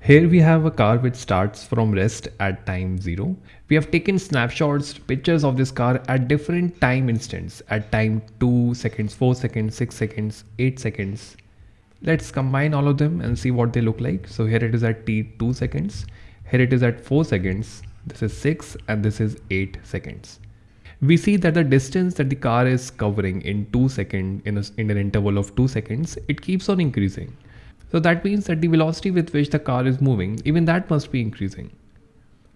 Here we have a car which starts from rest at time 0. We have taken snapshots, pictures of this car at different time instants at time 2 seconds, 4 seconds, 6 seconds, 8 seconds. Let's combine all of them and see what they look like. So here it is at t 2 seconds, here it is at 4 seconds, this is 6 and this is 8 seconds. We see that the distance that the car is covering in 2 seconds in, in an interval of 2 seconds, it keeps on increasing. So that means that the velocity with which the car is moving, even that must be increasing.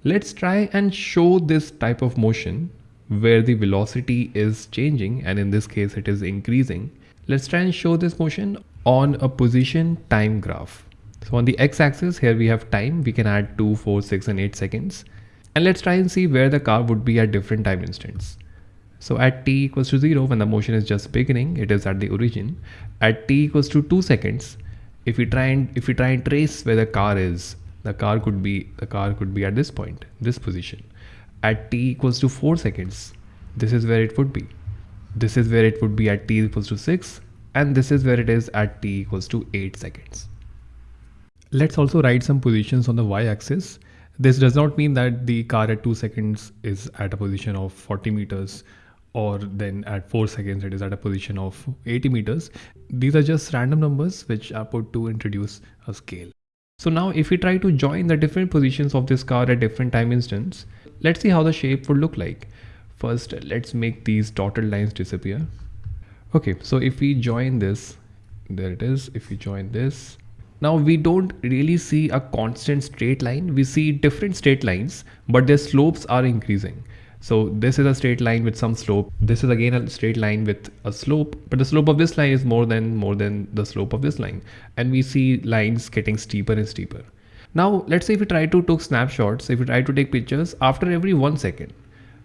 Let's try and show this type of motion where the velocity is changing and in this case it is increasing. Let's try and show this motion on a position time graph. So on the x-axis here we have time, we can add 2, 4, 6 and 8 seconds. And let's try and see where the car would be at different time instants. So at t equals to 0 when the motion is just beginning, it is at the origin. At t equals to 2 seconds, if we try and if we try and trace where the car is the car could be the car could be at this point this position. At t equals to 4 seconds this is where it would be. This is where it would be at t equals to 6 and this is where it is at t equals to 8 seconds. Let's also write some positions on the y-axis. This does not mean that the car at 2 seconds is at a position of 40 meters or then at 4 seconds it is at a position of 80 meters. These are just random numbers which are put to introduce a scale. So now if we try to join the different positions of this car at different time instants, let's see how the shape would look like. First, let's make these dotted lines disappear. Okay, so if we join this, there it is. If we join this, now we don't really see a constant straight line. We see different straight lines, but their slopes are increasing. So this is a straight line with some slope. This is again a straight line with a slope, but the slope of this line is more than more than the slope of this line. And we see lines getting steeper and steeper. Now let's say if we try to take snapshots, if we try to take pictures after every one second.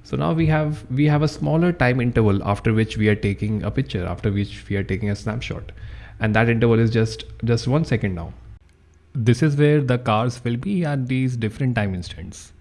So now we have we have a smaller time interval after which we are taking a picture, after which we are taking a snapshot. And that interval is just just one second now. This is where the cars will be at these different time instants.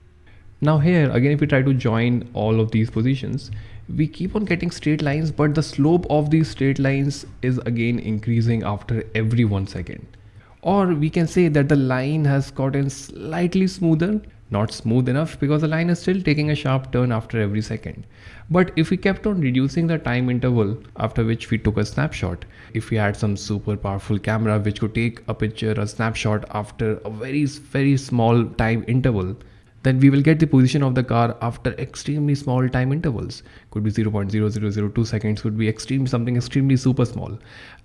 Now here again if we try to join all of these positions we keep on getting straight lines but the slope of these straight lines is again increasing after every one second. Or we can say that the line has gotten slightly smoother not smooth enough because the line is still taking a sharp turn after every second. But if we kept on reducing the time interval after which we took a snapshot, if we had some super powerful camera which could take a picture, a snapshot after a very, very small time interval, then we will get the position of the car after extremely small time intervals. Could be 0.0002 seconds could be extreme something extremely super small.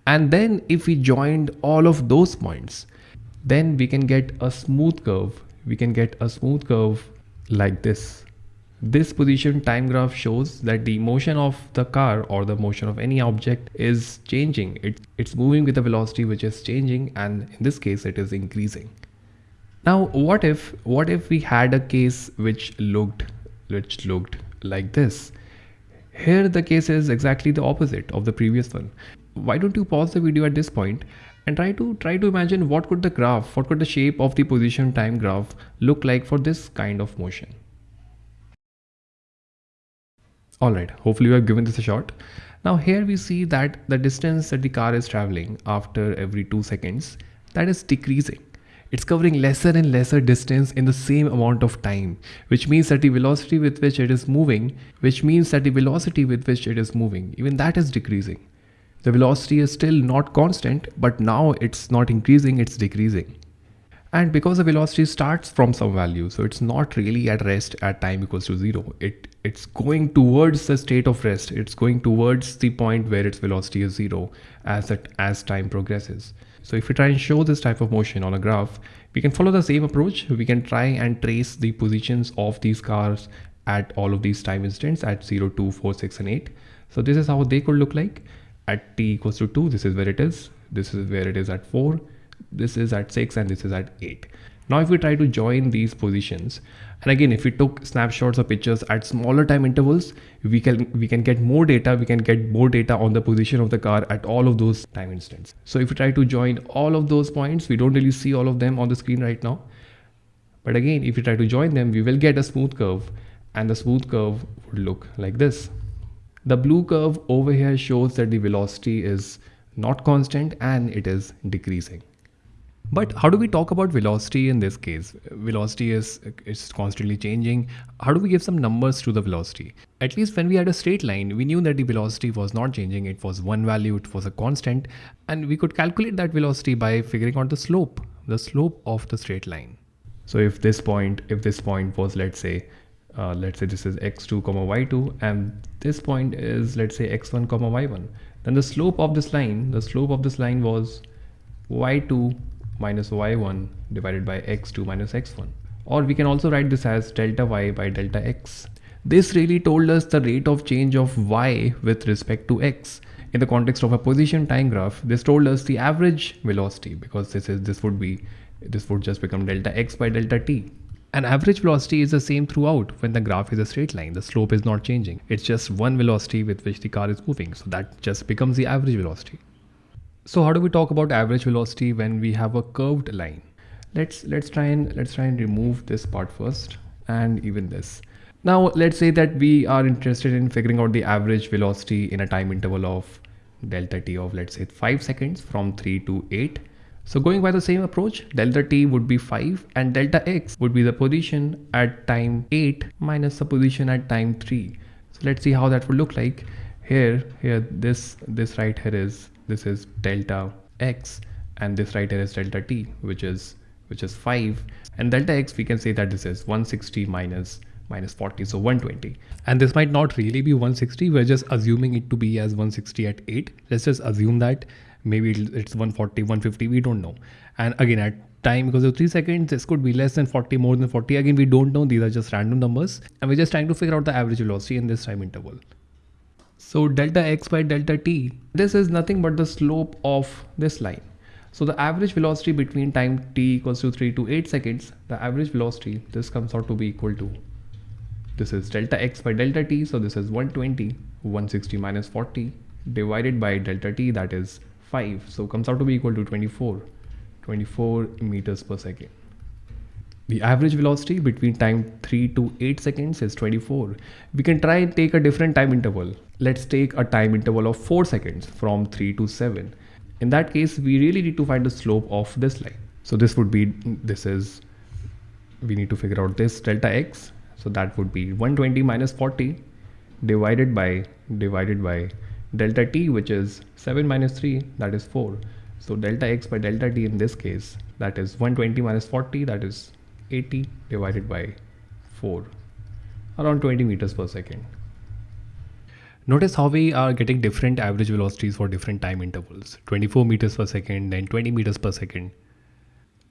And then if we joined all of those points then we can get a smooth curve. We can get a smooth curve like this. This position time graph shows that the motion of the car or the motion of any object is changing. It, it's moving with a velocity which is changing and in this case it is increasing now what if what if we had a case which looked which looked like this? Here the case is exactly the opposite of the previous one. Why don't you pause the video at this point and try to try to imagine what could the graph, what could the shape of the position time graph look like for this kind of motion. Alright, hopefully you have given this a shot. Now here we see that the distance that the car is traveling after every 2 seconds that is decreasing it's covering lesser and lesser distance in the same amount of time, which means that the velocity with which it is moving, which means that the velocity with which it is moving, even that is decreasing. The velocity is still not constant, but now it's not increasing, it's decreasing. And because the velocity starts from some value, so it's not really at rest at time equals to zero. It it's going towards the state of rest. It's going towards the point where its velocity is zero as it as time progresses. So if we try and show this type of motion on a graph, we can follow the same approach. We can try and trace the positions of these cars at all of these time instants at 0, 2, 4, 6, and 8. So this is how they could look like at t equals to 2. This is where it is. This is where it is at 4 this is at 6 and this is at 8. Now if we try to join these positions and again if we took snapshots or pictures at smaller time intervals we can we can get more data we can get more data on the position of the car at all of those time instants. So if we try to join all of those points we don't really see all of them on the screen right now. But again if we try to join them we will get a smooth curve and the smooth curve would look like this. The blue curve over here shows that the velocity is not constant and it is decreasing. But how do we talk about velocity in this case? Velocity is, is constantly changing. How do we give some numbers to the velocity? At least when we had a straight line, we knew that the velocity was not changing. It was one value, it was a constant. And we could calculate that velocity by figuring out the slope, the slope of the straight line. So if this point, if this point was, let's say, uh, let's say this is x2 comma y2 and this point is let's say x1 comma y1 then the slope of this line the slope of this line was y2 minus y1 divided by x2 minus x1 or we can also write this as delta y by delta x this really told us the rate of change of y with respect to x in the context of a position time graph this told us the average velocity because this is this would be this would just become delta x by delta t an average velocity is the same throughout when the graph is a straight line. The slope is not changing. It's just one velocity with which the car is moving. So that just becomes the average velocity. So how do we talk about average velocity when we have a curved line? Let's let's try and let's try and remove this part first and even this. Now let's say that we are interested in figuring out the average velocity in a time interval of delta t of let's say 5 seconds from 3 to 8 so going by the same approach, delta t would be 5 and delta x would be the position at time 8 minus the position at time 3. So let's see how that would look like. Here, here, this, this right here is, this is delta x and this right here is delta t, which is, which is 5 and delta x we can say that this is 160 minus minus 40 so 120 and this might not really be 160 we're just assuming it to be as 160 at 8 let's just assume that maybe it's 140 150 we don't know. And again at time because of 3 seconds this could be less than 40 more than 40 again we don't know these are just random numbers. And we're just trying to figure out the average velocity in this time interval so delta x by delta t this is nothing but the slope of this line. So the average velocity between time t equals to 3 to 8 seconds the average velocity this comes out to be equal to this is delta x by delta t so this is 120 160 minus 40 divided by delta t that is 5 so comes out to be equal to 24 24 meters per second the average velocity between time 3 to 8 seconds is 24 we can try and take a different time interval. Let's take a time interval of 4 seconds from 3 to 7 in that case we really need to find the slope of this line. So this would be this is we need to figure out this delta x. So that would be 120 minus 40 divided by divided by delta t which is 7 minus 3 that is 4 so delta x by delta t in this case that is 120 minus 40 that is 80 divided by 4 around 20 meters per second. Notice how we are getting different average velocities for different time intervals. 24 meters per second then 20 meters per second.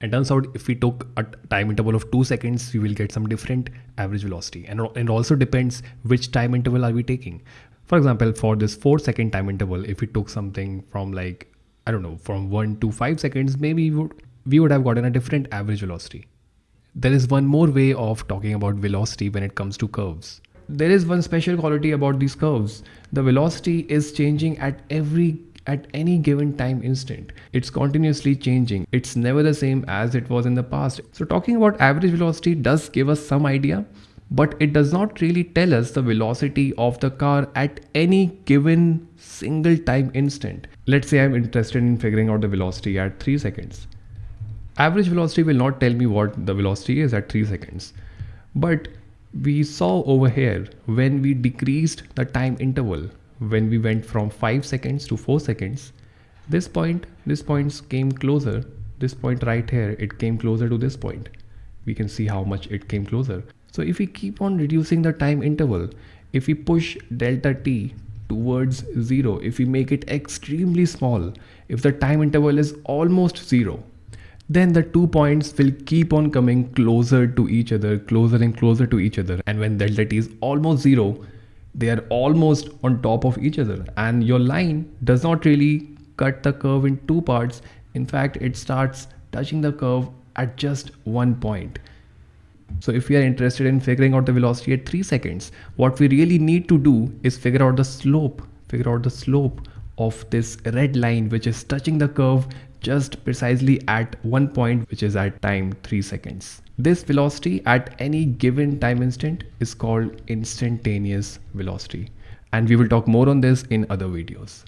And turns out if we took a time interval of 2 seconds we will get some different average velocity. And it also depends which time interval are we taking. For example, for this four second time interval, if we took something from like, I don't know, from one to five seconds, maybe we would, we would have gotten a different average velocity. There is one more way of talking about velocity when it comes to curves. There is one special quality about these curves. The velocity is changing at every at any given time instant. It's continuously changing. It's never the same as it was in the past. So talking about average velocity does give us some idea, but it does not really tell us the velocity of the car at any given single time instant. Let's say I'm interested in figuring out the velocity at 3 seconds. Average velocity will not tell me what the velocity is at 3 seconds. But we saw over here when we decreased the time interval, when we went from 5 seconds to 4 seconds, this point, this point came closer. This point right here, it came closer to this point. We can see how much it came closer. So if we keep on reducing the time interval, if we push delta t towards zero, if we make it extremely small, if the time interval is almost zero, then the two points will keep on coming closer to each other, closer and closer to each other. And when delta t is almost zero, they are almost on top of each other. And your line does not really cut the curve in two parts. In fact, it starts touching the curve at just one point. So if we are interested in figuring out the velocity at 3 seconds, what we really need to do is figure out the slope, figure out the slope of this red line which is touching the curve just precisely at one point which is at time 3 seconds. This velocity at any given time instant is called instantaneous velocity and we will talk more on this in other videos.